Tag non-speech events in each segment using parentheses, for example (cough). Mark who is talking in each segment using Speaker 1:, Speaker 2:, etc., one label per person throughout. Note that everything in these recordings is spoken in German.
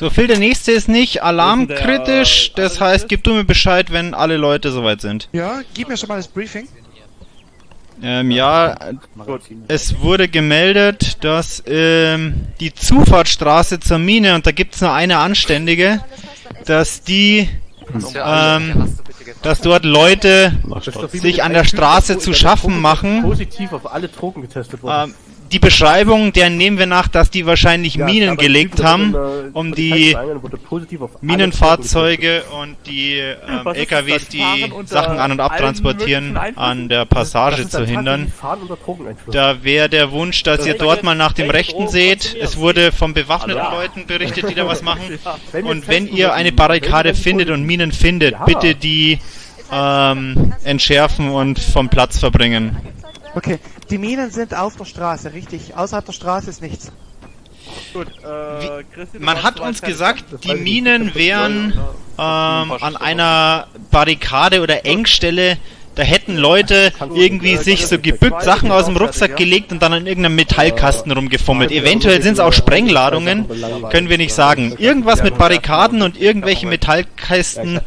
Speaker 1: So, Phil, der nächste ist nicht alarmkritisch.
Speaker 2: der
Speaker 1: Das heißt, gib du mir Bescheid, wenn alle Leute soweit sind.
Speaker 3: Ja, gib mir schon mal das Briefing.
Speaker 1: Ähm, ja, es wurde gemeldet, dass ähm, die Zufahrtsstraße zur Mine, und da gibt's nur eine anständige, dass die, ähm, dass dort Leute sich an der Straße zu schaffen machen.
Speaker 2: Positiv auf alle Drogen getestet worden.
Speaker 1: Die Beschreibung, der nehmen wir nach, dass die wahrscheinlich Minen gelegt haben, um die Minenfahrzeuge und die ähm, LKWs,
Speaker 2: das?
Speaker 1: die Sachen an- und abtransportieren, an der Passage zu hindern. Da wäre der Wunsch, dass ihr dort mal nach dem Rechten seht. Es wurde von bewaffneten Leuten berichtet, die da was (laughs) machen. Und wenn ihr eine Barrikade findet und Minen findet, bitte die ähm, entschärfen und vom Platz verbringen.
Speaker 3: Okay, die Minen sind auf der Straße, richtig. Außerhalb der Straße ist nichts.
Speaker 2: Gut, äh, Christi,
Speaker 1: Man hat uns gesagt, die. Minen wären ähm, an einer Barrikade oder Engstelle. Da hätten Leute irgendwie sich so gebückt Sachen aus dem Rucksack gelegt und dann an irgendeinem Metallkasten rumgefummelt. Eventuell sind es auch Sprengladungen, können wir nicht sagen. Irgendwas mit Barrikaden und irgendwelche Metallkästen,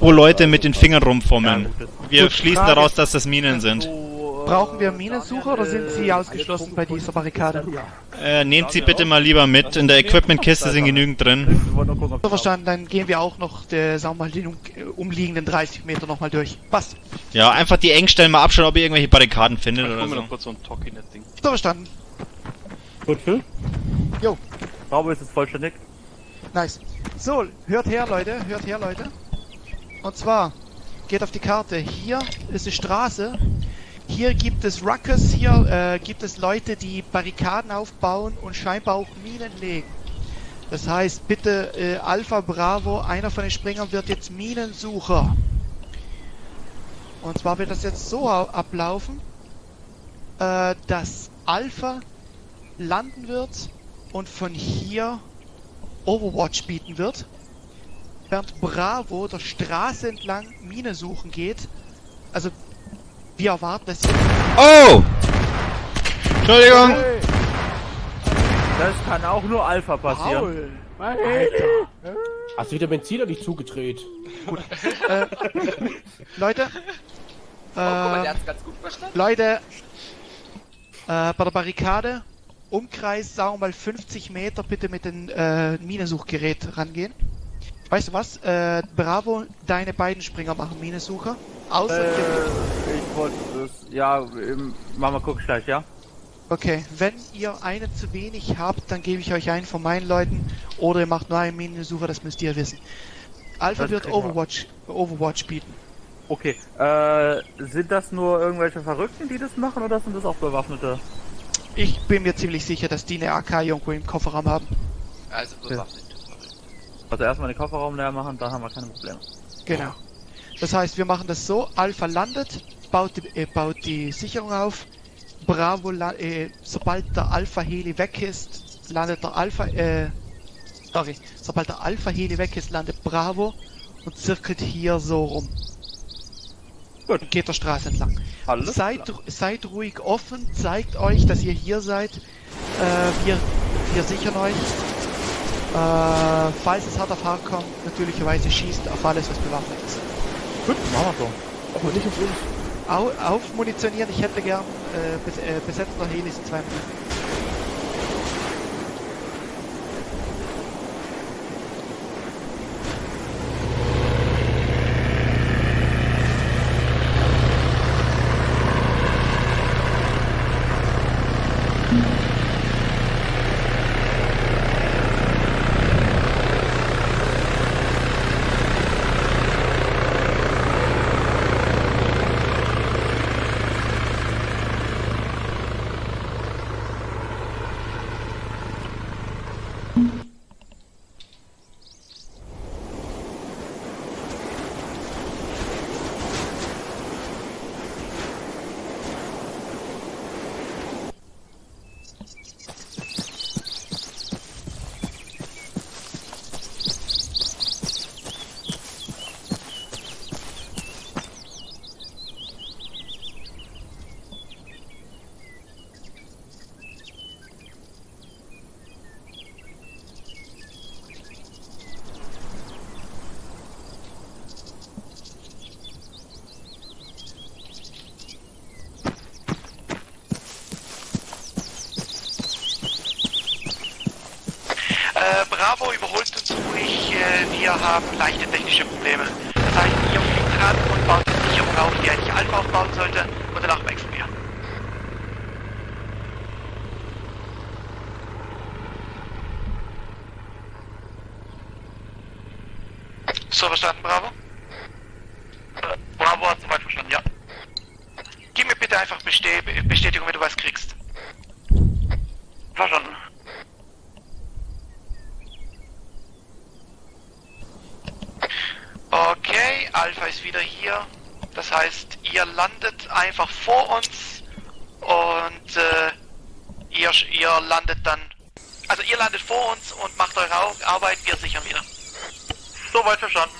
Speaker 1: wo Leute mit den Fingern rumfummeln. Wir schließen daraus, dass das Minen sind.
Speaker 3: Brauchen wir Minensucher oder sind sie ausgeschlossen bei dieser Barrikade?
Speaker 1: Äh, nehmt sie bitte mal lieber mit. In der Equipmentkiste sind genügend drin.
Speaker 3: So verstanden, dann gehen wir auch noch, der, sagen wir mal, den um, äh, umliegenden 30 Meter nochmal durch. Passt.
Speaker 1: Ja, einfach die Engstellen mal abschauen, ob ihr irgendwelche Barrikaden findet oder so.
Speaker 4: kurz so ein Talkie-Net-Ding.
Speaker 3: So verstanden.
Speaker 2: Gut, Phil?
Speaker 3: Jo.
Speaker 2: Bravo ist es vollständig.
Speaker 3: Nice. So, hört her, Leute, hört her, Leute. Und zwar, geht auf die Karte. Hier ist die Straße. Hier gibt es Ruckers, hier äh, gibt es Leute, die Barrikaden aufbauen und scheinbar auch Minen legen. Das heißt, bitte äh, Alpha Bravo, einer von den Springern wird jetzt Minensucher. Und zwar wird das jetzt so au- ablaufen, äh, dass Alpha landen wird und von hier Overwatch bieten wird, während Bravo der Straße entlang Mine suchen geht. Also, wir erwarten, dass hier
Speaker 1: Oh! Entschuldigung!
Speaker 2: Das kann auch nur Alpha passieren.
Speaker 3: Alter.
Speaker 5: Hast du wieder Benziner nicht zugedreht?
Speaker 3: äh, Leute,
Speaker 6: Oh, guck mal, der
Speaker 3: äh,
Speaker 6: hat's ganz gut verstanden.
Speaker 3: Leute, äh, bei der Barrikade, Umkreis, sagen wir mal 50 Meter, bitte mit dem äh, Minensuchgerät rangehen. Weißt du was? Äh, Bravo, deine beiden Springer machen Minensucher. Außer
Speaker 2: Äh, ich wollte das. Ja, machen wir guck gleich, ja?
Speaker 3: Okay, wenn ihr einen zu wenig habt, dann gebe ich euch einen von meinen Leuten oder ihr macht nur einen Minensucher, das müsst ihr wissen. Alpha
Speaker 2: Das
Speaker 3: wird
Speaker 2: wir.
Speaker 3: Overwatch, Overwatch bieten.
Speaker 2: Okay, äh, sind das nur irgendwelche Verrückten, die das machen oder sind das auch Bewaffnete?
Speaker 3: Ich bin mir ziemlich sicher, dass die eine AK irgendwo im Kofferraum haben.
Speaker 6: Also bewaffnet.
Speaker 2: Also erstmal den Kofferraum leer machen, dann haben wir keine Probleme.
Speaker 3: Genau. Das heißt, wir machen das so, Alpha landet, baut die, äh, baut die Sicherung auf, Bravo, äh, sobald der Alpha-Heli weg ist, landet der Alpha, äh, sorry, sobald der Alpha-Heli weg ist, landet Bravo und zirkelt hier so rum.
Speaker 2: Gut.
Speaker 3: Und geht der Straße entlang.
Speaker 2: Alles
Speaker 3: seid, seid ruhig offen, zeigt euch, dass ihr hier seid. Äh, wir, wir sichern euch. Äh, falls es hart auf hart kommt, natürlicherweise schießt auf alles, was bewaffnet ist.
Speaker 2: Gut, machen wir so.
Speaker 5: Aber nicht auf uns.
Speaker 3: Au, aufmunitionieren, ich hätte gern äh, bes äh, besetzter Helis in zwei Minuten. Und macht eure Arbeit, wir sichern wieder. Soweit verstanden.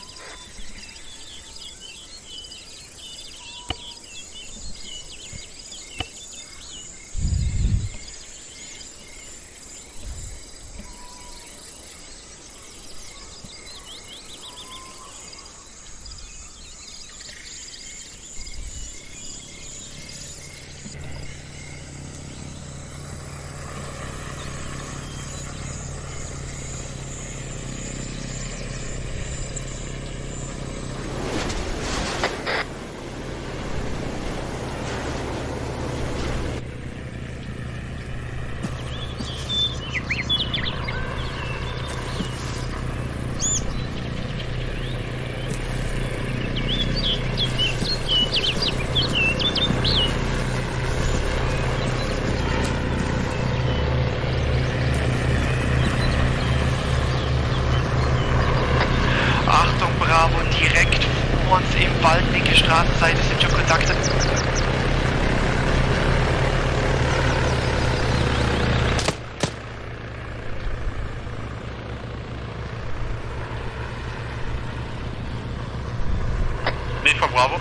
Speaker 3: Achtung, Bravo, direkt vor uns im Wald, linke Straßenseite sind schon Kontakte.
Speaker 4: Von Bravo.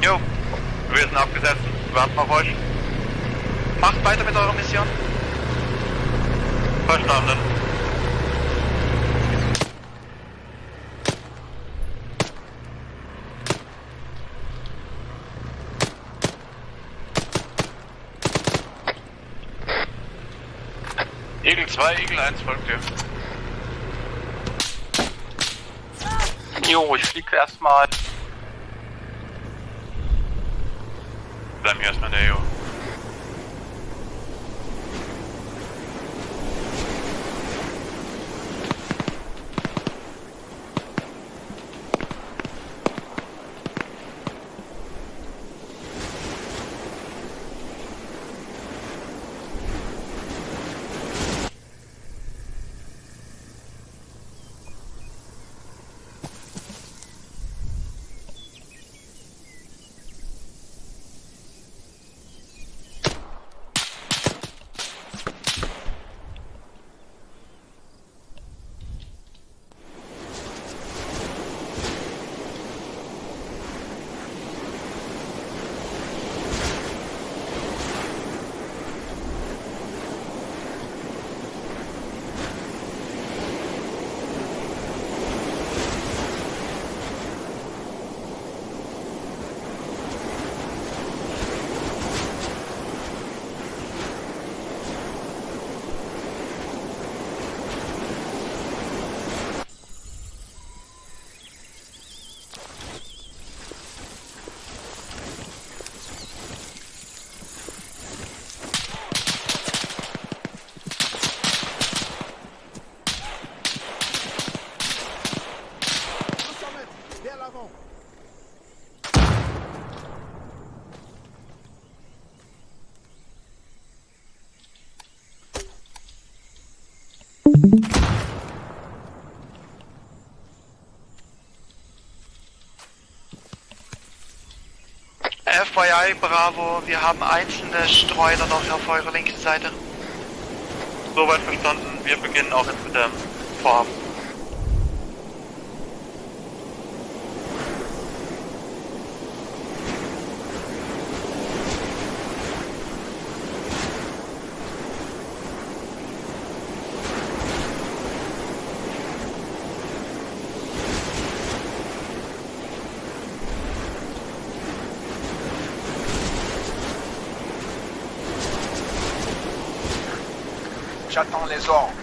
Speaker 3: Jo,
Speaker 4: Wir sind abgesetzt. Warten auf euch.
Speaker 3: macht weiter mit eurer Mission.
Speaker 4: Verstanden. Eagle 2, Eagle 1 folgt dir.
Speaker 2: Jo, ich fliege erstmal.
Speaker 3: FYI, Bravo, wir haben einzelne Streuner noch auf eurer linken Seite.
Speaker 4: Soweit verstanden. Wir beginnen auch jetzt mit dem Vorhaben.
Speaker 7: Ordres.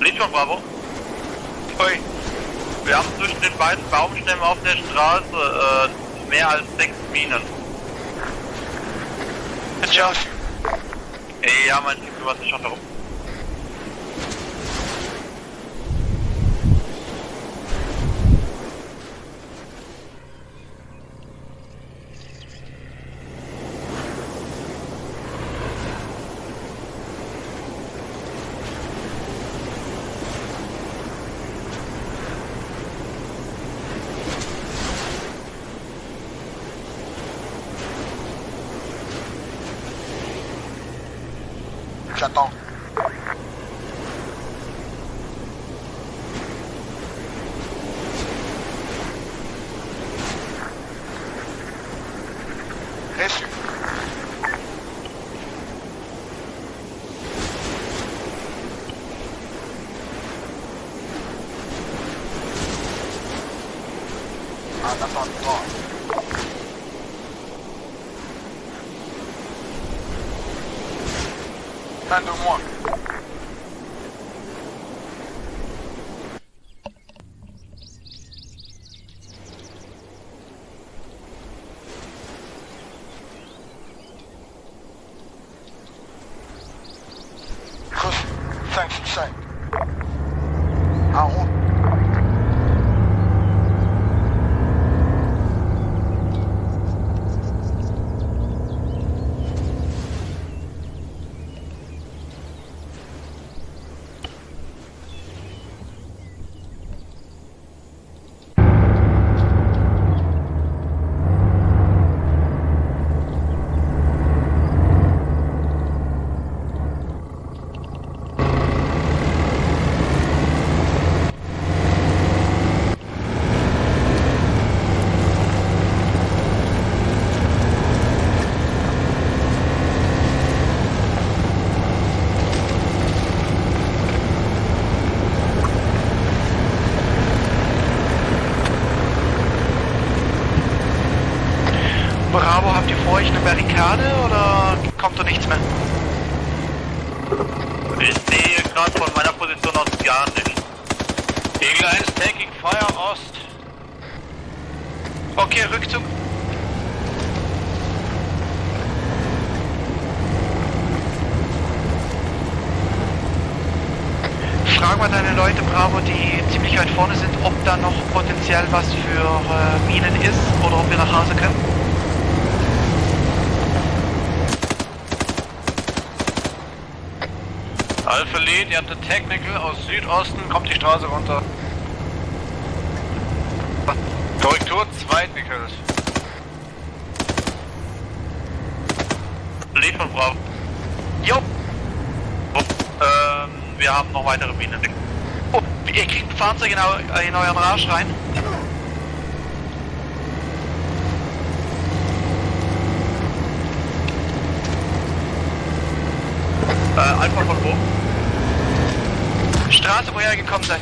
Speaker 7: Entendu
Speaker 4: von Bravo. Ui. Wir haben zwischen den beiden Baumstämmen auf der Straße äh, mehr als sechs Minen. Ey, ja, mein Team kümmert sich schon darum.
Speaker 7: J'attends. Reçu.
Speaker 4: Commander 1.
Speaker 3: Frag mal deine Leute, Bravo, die ziemlich weit vorne sind, ob da noch potenziell was für äh, Minen ist oder ob wir nach Hause können.
Speaker 4: Alpha Lead, ihr habt eine Technical aus Südosten, kommt die Straße runter. Korrektur, zwei Nickels. Lead von Bravo.
Speaker 3: Jo,
Speaker 4: Ähm, wir haben noch weitere Minen.
Speaker 3: oh, ihr kriegt ein Fahrzeug in, eu in euren Rausch rein.
Speaker 4: Äh, Alpha von wo?
Speaker 3: Straße, woher ihr gekommen seid.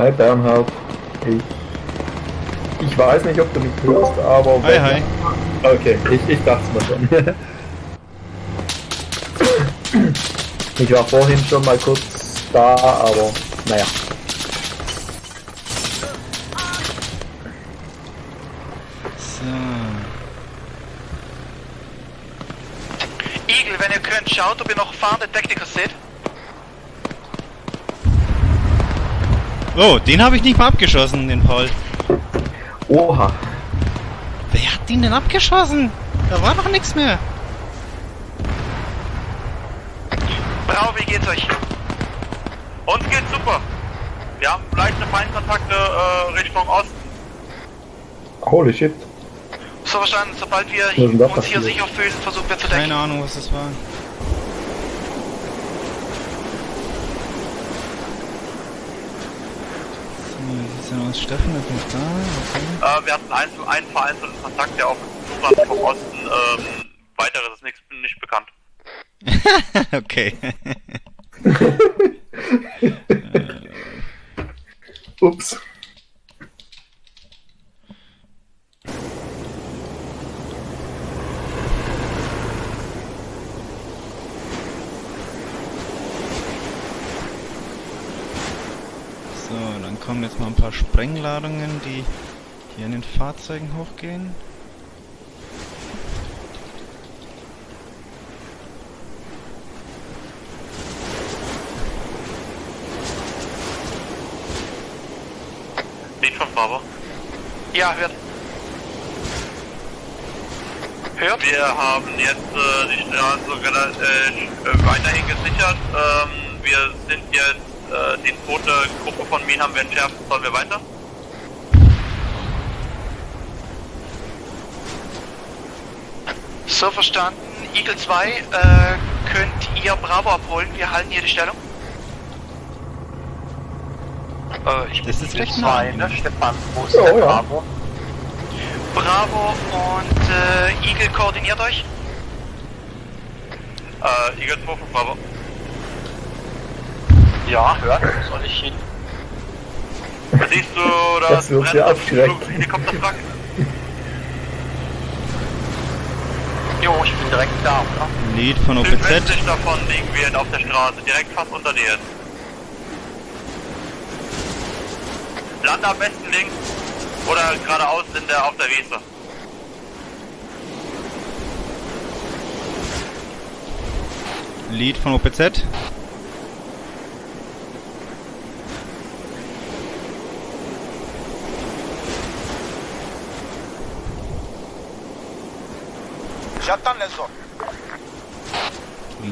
Speaker 8: Hi Bernhard, ich, ich weiß nicht, ob du mich hörst, aber...
Speaker 1: Hi, hi.
Speaker 8: Okay, ich, ich dachte es mir schon. (laughs) ich war vorhin schon mal kurz da, aber naja.
Speaker 1: So.
Speaker 3: Eagle, wenn ihr könnt, schaut, ob ihr noch fahrende Techniker seht.
Speaker 1: Oh, den habe ich nicht mal abgeschossen, den Paul.
Speaker 8: Oha,
Speaker 1: Wer hat den denn abgeschossen? Da war doch nichts mehr.
Speaker 3: Bravo, wie geht's euch?
Speaker 4: Uns geht's super. Wir haben leichte Feindkontakte äh, Richtung Osten.
Speaker 8: Holy shit.
Speaker 3: So verstanden, sobald wir uns hier sicher fühlen, versuchen wir zu decken.
Speaker 1: Keine Ahnung, was das war. Denn aus? Steffen ist nicht da.
Speaker 4: Äh, wir hatten einen, einen vereinzelten Kontakt, der auf uns zustand vom Osten. Ähm, weiteres ist nichts, nicht bekannt. (laughs)
Speaker 1: Okay. (laughs)
Speaker 8: Ups.
Speaker 1: So, dann kommen jetzt mal ein paar Sprengladungen, die hier in den Fahrzeugen hochgehen.
Speaker 4: Lied von Bravo.
Speaker 3: Ja, hört. Hört?
Speaker 4: Wir haben jetzt äh, die Straße äh, weiterhin gesichert. Ähm, wir sind jetzt, äh, die zweite Gruppe von Minen haben wir entschärft. Sollen wir weiter?
Speaker 3: So verstanden. Eagle 2, äh, könnt ihr Bravo abholen? Wir halten hier die Stellung.
Speaker 9: Äh, ich
Speaker 1: Das ist
Speaker 9: zwei,
Speaker 1: nah.
Speaker 9: ne? Stefan, wo ist
Speaker 8: Ja,
Speaker 9: der
Speaker 8: ja.
Speaker 9: Bravo?
Speaker 3: Bravo und äh, Eagle koordiniert euch.
Speaker 4: Äh, Eagle 2 von Bravo.
Speaker 9: Ja, hört, wo soll ich hin? (laughs)
Speaker 4: Siehst du das,
Speaker 8: Das wird
Speaker 4: Rennen
Speaker 8: sehr
Speaker 4: vom
Speaker 8: abschreckend.
Speaker 4: Helikopterwrack? (laughs)
Speaker 9: Jo, ich bin direkt da, oder?
Speaker 1: Lied von OPZ.
Speaker 4: Südwestlich davon liegen wir auf der Straße, direkt fast unter dir. Lande am besten links oder geradeaus in der, auf der Wiese.
Speaker 1: Lied von OPZ.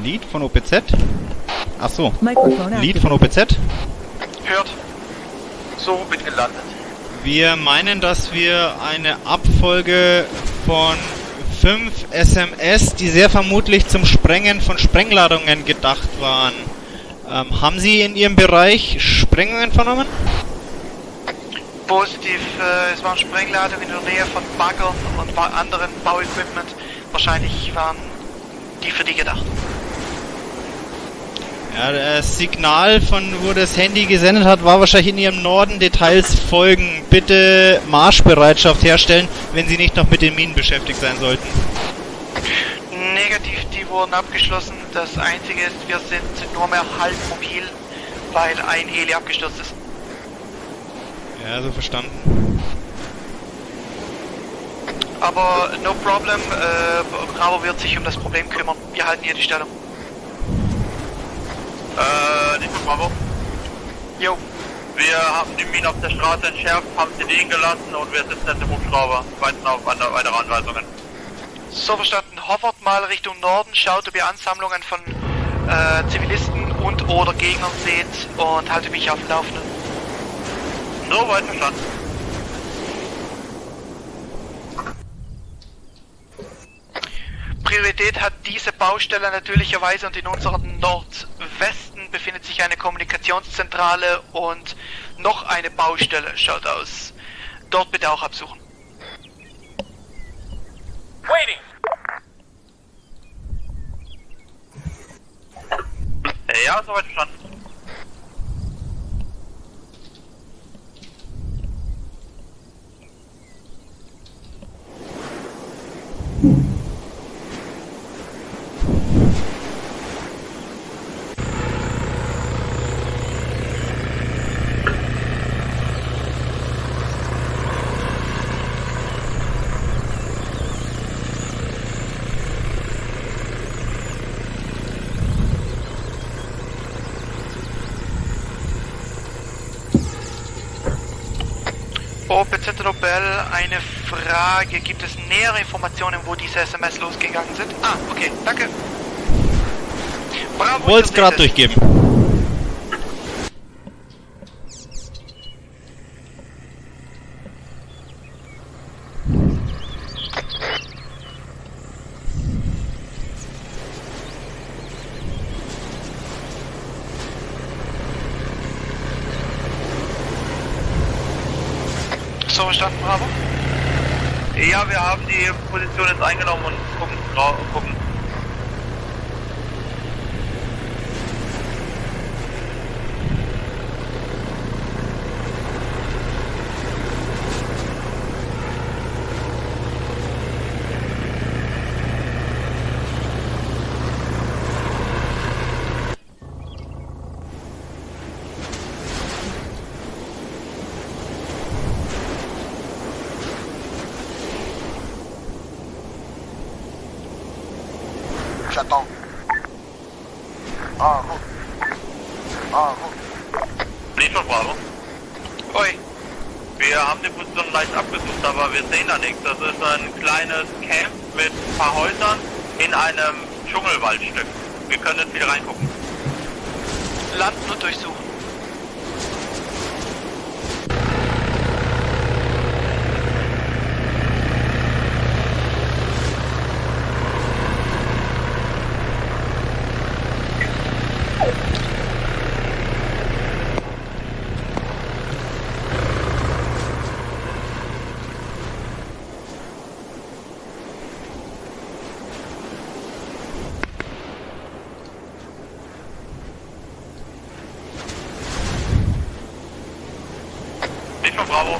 Speaker 1: Lied von OPZ. Ach so. Lied von OPZ.
Speaker 3: Hört.
Speaker 9: So, bin gelandet.
Speaker 1: Wir meinen, dass wir eine Abfolge von fünf SMS, die sehr vermutlich zum Sprengen von Sprengladungen gedacht waren. Ähm, haben Sie in Ihrem Bereich Sprengungen vernommen?
Speaker 3: Positiv, äh, es waren Sprengladungen in der Nähe von Baggern und anderen Bauequipment. Wahrscheinlich waren die für die gedacht.
Speaker 1: Ja, das Signal von wo das Handy gesendet hat, war wahrscheinlich in Ihrem Norden. Details folgen. Bitte Marschbereitschaft herstellen, wenn Sie nicht noch mit den Minen beschäftigt sein sollten.
Speaker 3: Negativ, die wurden abgeschlossen. Das einzige ist, wir sind nur mehr halb mobil, weil ein Heli abgestürzt ist.
Speaker 1: Ja, so verstanden.
Speaker 3: Aber no problem, äh, Bravo wird sich um das Problem kümmern. Wir halten hier die Stellung.
Speaker 4: Äh, nicht Bravo.
Speaker 3: Jo,
Speaker 4: Wir haben die Minen auf der Straße entschärft, haben sie liegen gelassen und wir sitzen jetzt im Hubschrauber. Warten auf weitere Anweisungen.
Speaker 3: so verstanden. Hovert mal Richtung Norden, schaut, ob ihr Ansammlungen von äh, Zivilisten und oder Gegnern seht und halte mich auf dem Laufenden.
Speaker 4: So weit verstanden.
Speaker 3: Priorität hat diese Baustelle natürlicherweise und in unserem Befindet sich eine Kommunikationszentrale und noch eine Baustelle, schaut aus. Dort bitte auch absuchen.
Speaker 9: Waiting!
Speaker 4: Ja, soweit verstanden.
Speaker 3: OPZ Nobel, eine Frage. Gibt es nähere Informationen, wo diese SMS losgegangen sind? Ah, okay, danke. Bravo,
Speaker 1: Wollte es
Speaker 3: ihr
Speaker 1: gerade durchgeben.
Speaker 3: So verstanden, Bravo?
Speaker 4: Ja, wir haben die Position jetzt eingenommen und gucken. gucken.
Speaker 9: J'attends. En route. En route.
Speaker 4: Nicht von Bravo.
Speaker 3: Oi.
Speaker 4: Wir haben die Position leicht abgesucht, aber wir sehen da nichts. Das ist ein kleines Camp mit ein paar Häusern in einem Dschungelwaldstück. Wir können jetzt wieder reingucken.
Speaker 3: Landen und durchsuchen.
Speaker 4: Nicht von Bravo.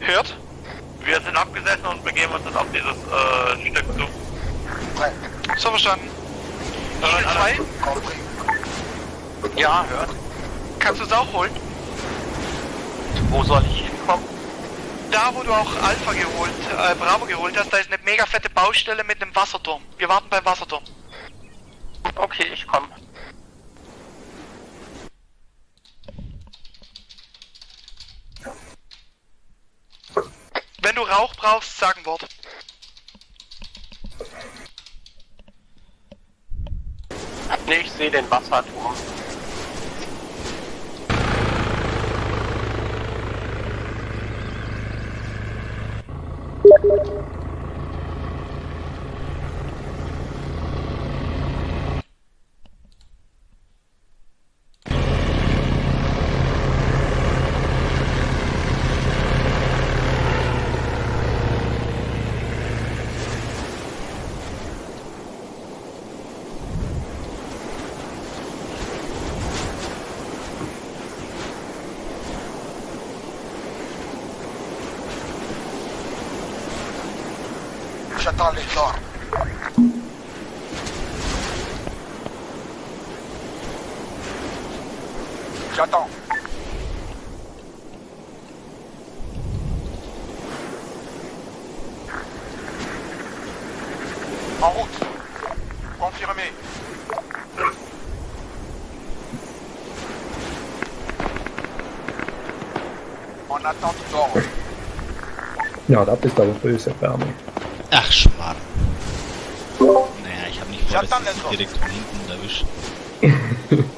Speaker 3: Hört?
Speaker 4: Wir sind abgesessen und begeben uns jetzt auf dieses äh, Stück zu.
Speaker 3: So verstanden.
Speaker 4: Nein,
Speaker 3: 2,
Speaker 9: Compris.
Speaker 4: Ja, hört.
Speaker 3: kannst du es auch holen?
Speaker 4: Wo soll ich hinkommen?
Speaker 3: Da, wo du auch Alpha geholt, äh, Bravo geholt hast, da ist eine mega fette Baustelle mit einem Wasserturm. Wir warten beim Wasserturm.
Speaker 4: Okay, ich komme.
Speaker 3: Wenn du Rauch brauchst, sag ein Wort.
Speaker 4: Nee, ich sehe den Wasserturm.
Speaker 9: J'attends
Speaker 8: Ja, das ist aber böse Wärme.
Speaker 1: Ach, Schmarrn. Naja, ich habe nicht vor, dass ich direkt von hinten erwischt. (laughs)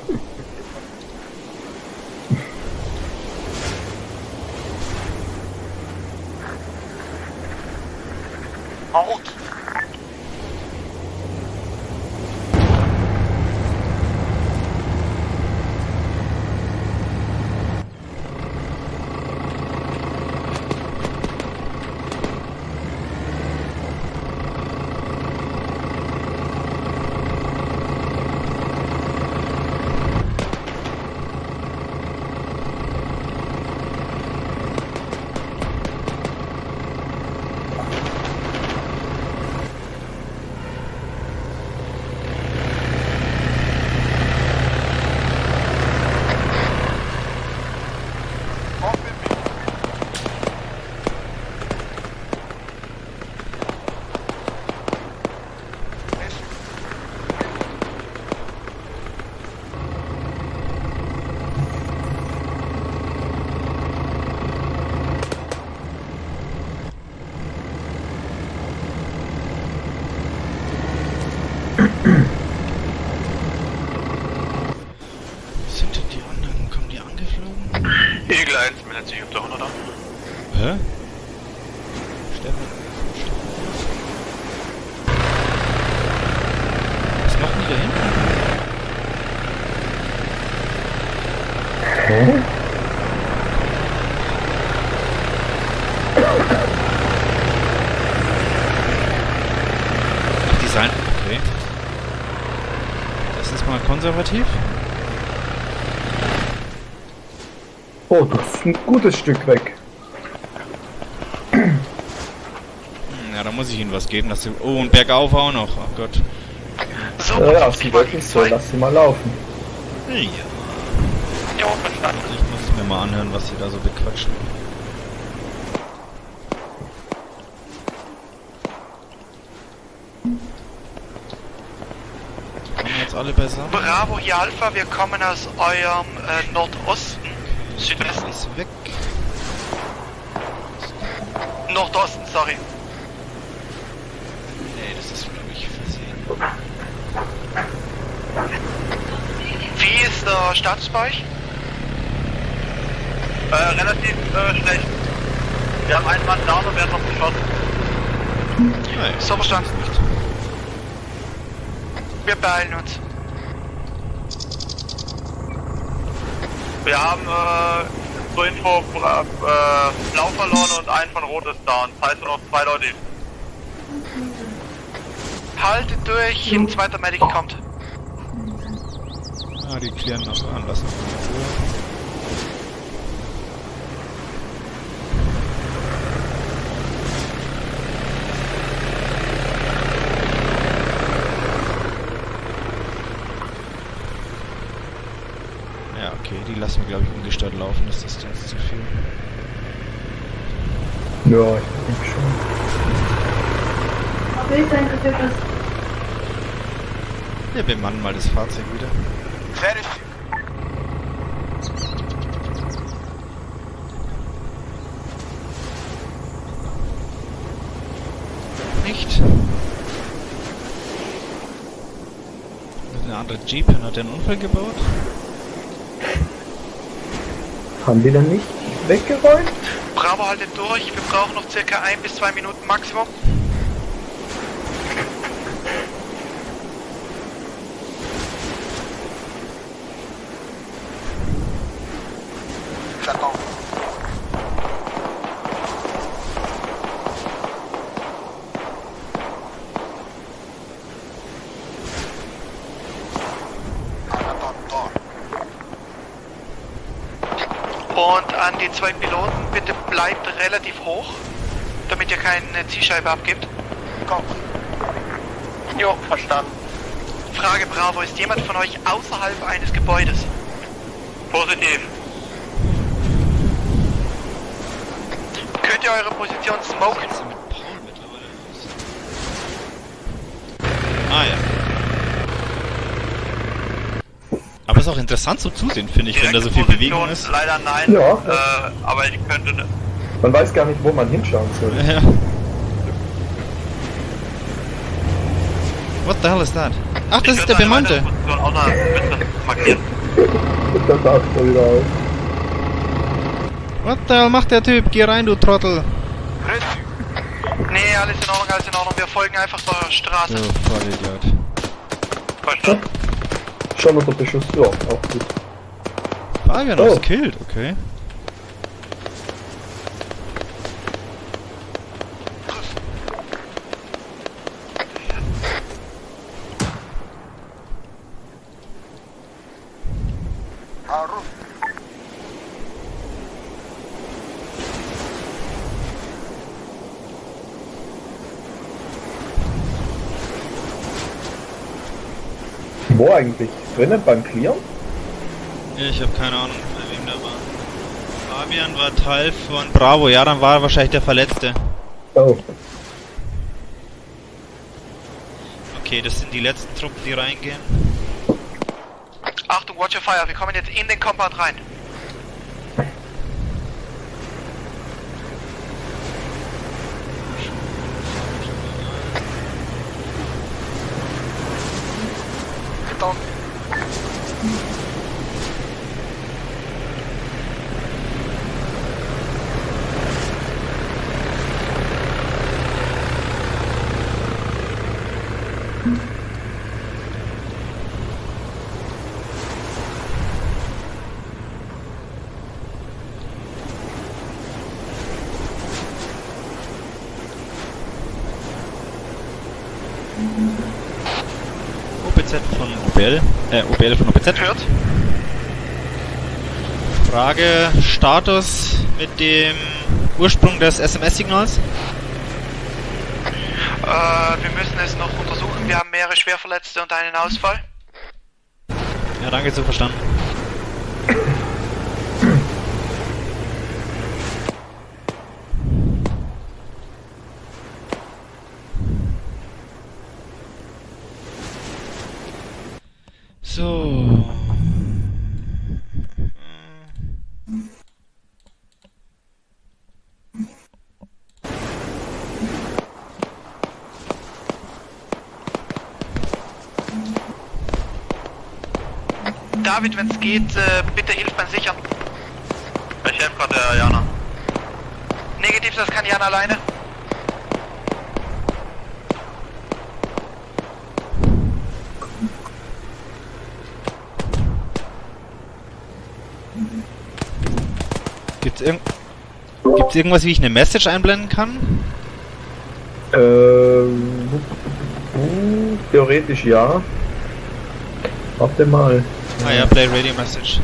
Speaker 1: Mm-hmm. (coughs) konservativ.
Speaker 8: Oh, das ist ein gutes Stück weg.
Speaker 1: Hm, Ja, da muss ich ihnen was geben. Dass sie oh, und bergauf auch noch. Oh Gott.
Speaker 3: So,
Speaker 8: Ja, ja,
Speaker 3: auf
Speaker 8: sie
Speaker 3: die
Speaker 8: wirklich so, lass sie mal laufen.
Speaker 1: Ja.
Speaker 3: Ja, verstanden.
Speaker 1: Ich muss mir mal anhören, was sie da so bequatschen. Alle beisammen?
Speaker 3: Bravo hier Alpha, wir kommen aus eurem äh, Nordosten. Südwesten.
Speaker 1: Alles weg.
Speaker 3: Nordosten, sorry.
Speaker 1: Nee, das ist glaube ich versehen.
Speaker 3: Wie ist der Status bei euch?
Speaker 4: Äh, relativ äh, schlecht. Wir haben einen Mann down und werden noch geschossen.
Speaker 1: Nein,
Speaker 3: So verstanden.
Speaker 1: nicht.
Speaker 3: Wir beeilen uns.
Speaker 4: Wir haben äh, zur Info bra- äh, blau verloren und einen von rot ist down. Das heißt nur noch zwei Leute.
Speaker 3: Haltet durch, ein zweiter Medic kommt.
Speaker 1: Ah, die klären noch an. Lass uns mal in Ruhe. Ja, okay, die lassen wir glaube ich ungestört laufen, das ist jetzt zu viel.
Speaker 8: Ja, ich denke schon.
Speaker 1: Wir bemannen mal das Fahrzeug wieder.
Speaker 9: Vérifique.
Speaker 1: Nicht. Eine andere Jeep hat den Unfall gebaut.
Speaker 8: Haben die dann nicht weggeräumt?
Speaker 3: Bravo haltet durch, wir brauchen noch circa ein bis zwei Minuten Maximum.
Speaker 9: J'attends. En attendant.
Speaker 3: Und an die zwei Piloten, bitte bleibt relativ hoch, damit ihr keine Zielscheibe abgibt.
Speaker 9: Compris.
Speaker 3: Jo, verstanden. Frage Bravo, ist jemand von euch außerhalb eines Gebäudes?
Speaker 4: Positiv.
Speaker 3: Könnt ihr eure Position smoken?
Speaker 1: Was ist denn mit Paul mittlerweile los? Ah ja. Aber es ist auch interessant so zusehen, finde ich, wenn da so viel Bewegung ist.
Speaker 4: Leider nein.
Speaker 8: Ja.
Speaker 4: Äh, aber ich könnte.
Speaker 8: Man weiß gar nicht, wo man hinschauen soll.
Speaker 1: Ja. What the hell is that? Ach, das
Speaker 4: ich
Speaker 1: ist der Bemannte.
Speaker 8: dann taucht er wieder auf.
Speaker 1: What the hell macht der Typ? Geh rein, du Trottel.
Speaker 3: Nee, alles in Ordnung, alles in Ordnung. Wir folgen einfach der Straße.
Speaker 1: So, Vollidiot.
Speaker 4: Verstanden.
Speaker 8: Schon unter Beschuss. Ja, auch gut.
Speaker 1: Fabian
Speaker 8: Oh.
Speaker 1: was killed, okay.
Speaker 9: En route.
Speaker 8: Wo eigentlich? Drinnen beim Clearen?
Speaker 1: Ich habe keine Ahnung, bei wem der war. Fabian war Teil von Bravo, ja, dann war er wahrscheinlich der Verletzte.
Speaker 8: Oh.
Speaker 1: Okay, das sind die letzten Truppen, die reingehen.
Speaker 3: Achtung, watch your fire. Wir kommen jetzt in den Compound rein.
Speaker 9: Entendu.
Speaker 1: OPZ von Obel. Äh, OBL von OPZ.
Speaker 3: Hört?
Speaker 1: Frage, Status mit dem Ursprung des SMS-Signals?
Speaker 3: Äh, wir müssen es noch untersuchen. Wir haben mehrere Schwerverletzte und einen Ausfall.
Speaker 1: Ja, danke, so verstanden. So.
Speaker 3: David, wenn es geht, äh, bitte hilf beim Sichern.
Speaker 4: Ich helfe gerade der Jana.
Speaker 3: Negativ, das kann Jan alleine.
Speaker 1: Gibt's, irg Gibt's irgendwas, wie ich eine Message einblenden kann?
Speaker 8: Ähm, theoretisch ja. Warte mal.
Speaker 1: Ah ja, Play Radio Message.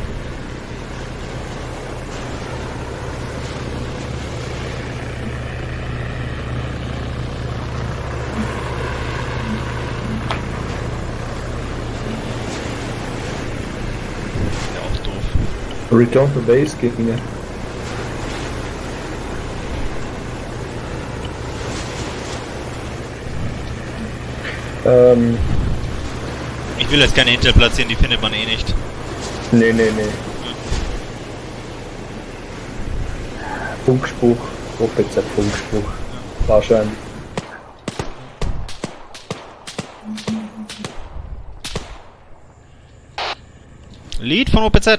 Speaker 1: Ja, auch doof.
Speaker 8: Return to Base geht mir. Ähm,
Speaker 1: Ich will jetzt keine Intel platzieren, die findet man eh nicht.
Speaker 8: nee, nee, nee. Funkspruch, OPZ Funkspruch. Wahrscheinlich.
Speaker 1: Lied von OPZ.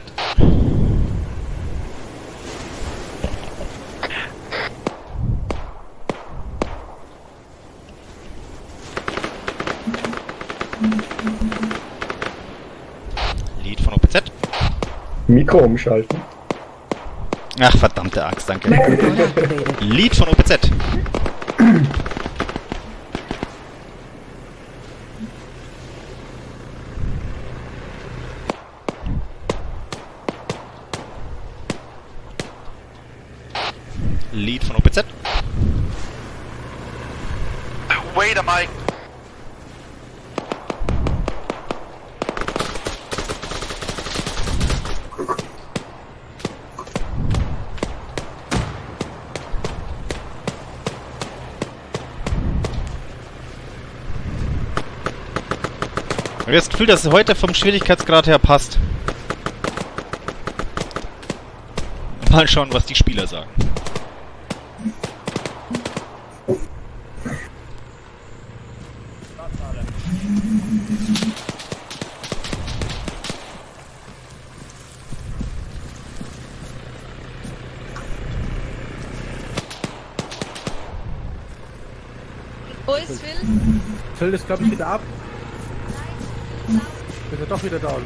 Speaker 1: Lied von OPZ.
Speaker 8: Mikro umschalten.
Speaker 1: Ach, verdammte Axt, danke. Lied von OPZ. Lied von OPZ.
Speaker 3: Wait a Mike.
Speaker 1: Ich habe das Gefühl, dass es heute vom Schwierigkeitsgrad her passt. Mal schauen, was die Spieler sagen.
Speaker 10: Wo ist Phil?
Speaker 11: Phil ist, glaube ich, wieder ab. Er doch wieder down.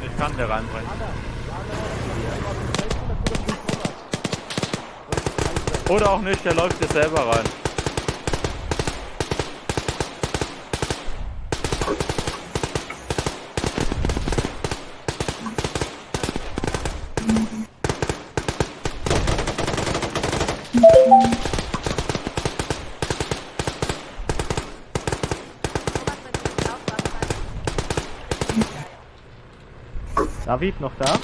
Speaker 5: Ich kann der reinbringen. Oder auch nicht, der läuft jetzt selber rein. David noch da?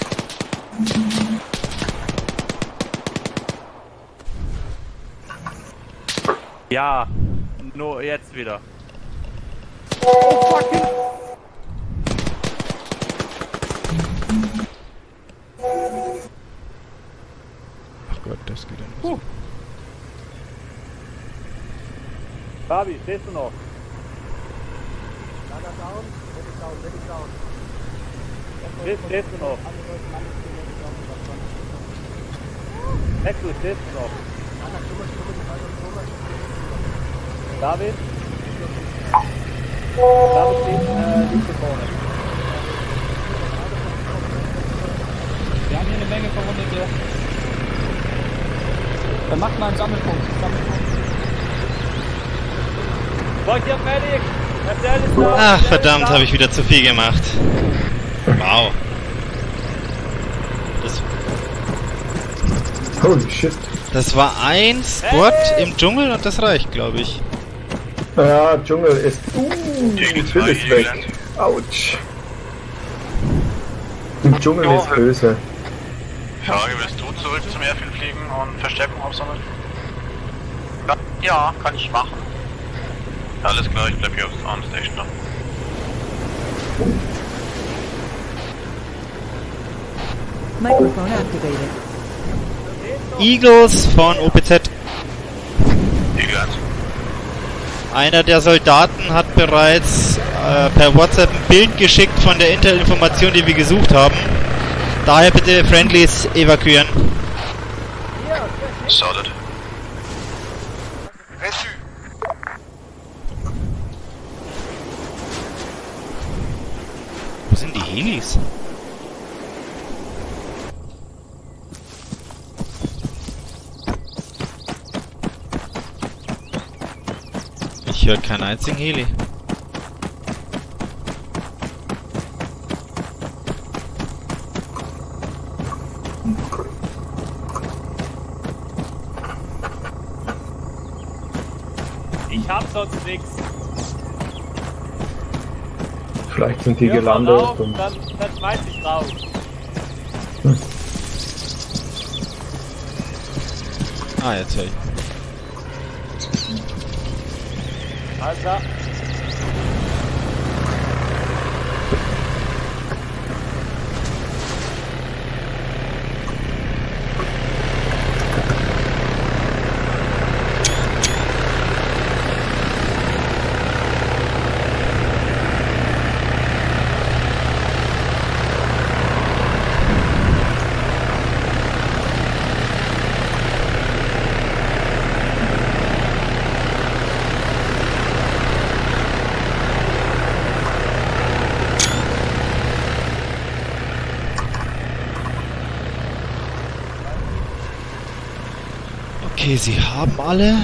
Speaker 5: Ja, nur jetzt wieder.
Speaker 1: Ach Gott, das geht ja nicht.
Speaker 5: Fabi, stehst du noch? Stehst, stehst du noch? Hector, stehst du noch? David? David steht, äh, liegt hier vorne.
Speaker 2: Wir haben hier eine Menge Verwundete. Dann macht mal einen Sammelpunkt. Sammelpunkt.
Speaker 5: Wollt ihr fertig?
Speaker 1: Ach, verdammt, habe ich wieder zu viel gemacht. Wow. Das,
Speaker 8: Holy shit.
Speaker 1: das war ein Spot im Dschungel und das reicht, glaube ich.
Speaker 8: Ja, Dschungel ist. Uh, Phil ist weg. Autsch. Im Dschungel
Speaker 12: Ja,
Speaker 8: ist böse.
Speaker 12: Frage, willst du zurück zum Airfield fliegen und Verstärkung aufsammeln? Ja, kann ich machen. Alles klar, ich bleib hier aufs Arm Station noch.
Speaker 13: Microphone activated.
Speaker 1: Eagles von OPZ.
Speaker 12: Eagle 1.
Speaker 1: Einer der Soldaten hat bereits äh, per WhatsApp ein Bild geschickt von der Intel-Information, die wir gesucht haben. Daher bitte Friendlies evakuieren.
Speaker 12: Solid.
Speaker 14: Reçu.
Speaker 1: Wo sind die Helis? Höre keinen einzigen Heli.
Speaker 2: Ich hab sonst nix.
Speaker 8: Vielleicht sind die
Speaker 2: Hör
Speaker 8: gelandet
Speaker 2: auf,
Speaker 8: und.
Speaker 2: Dann, dann schmeiß ich raus.
Speaker 1: Ah, jetzt höre ich.
Speaker 2: Alles klar.
Speaker 1: Okay, sie haben alle.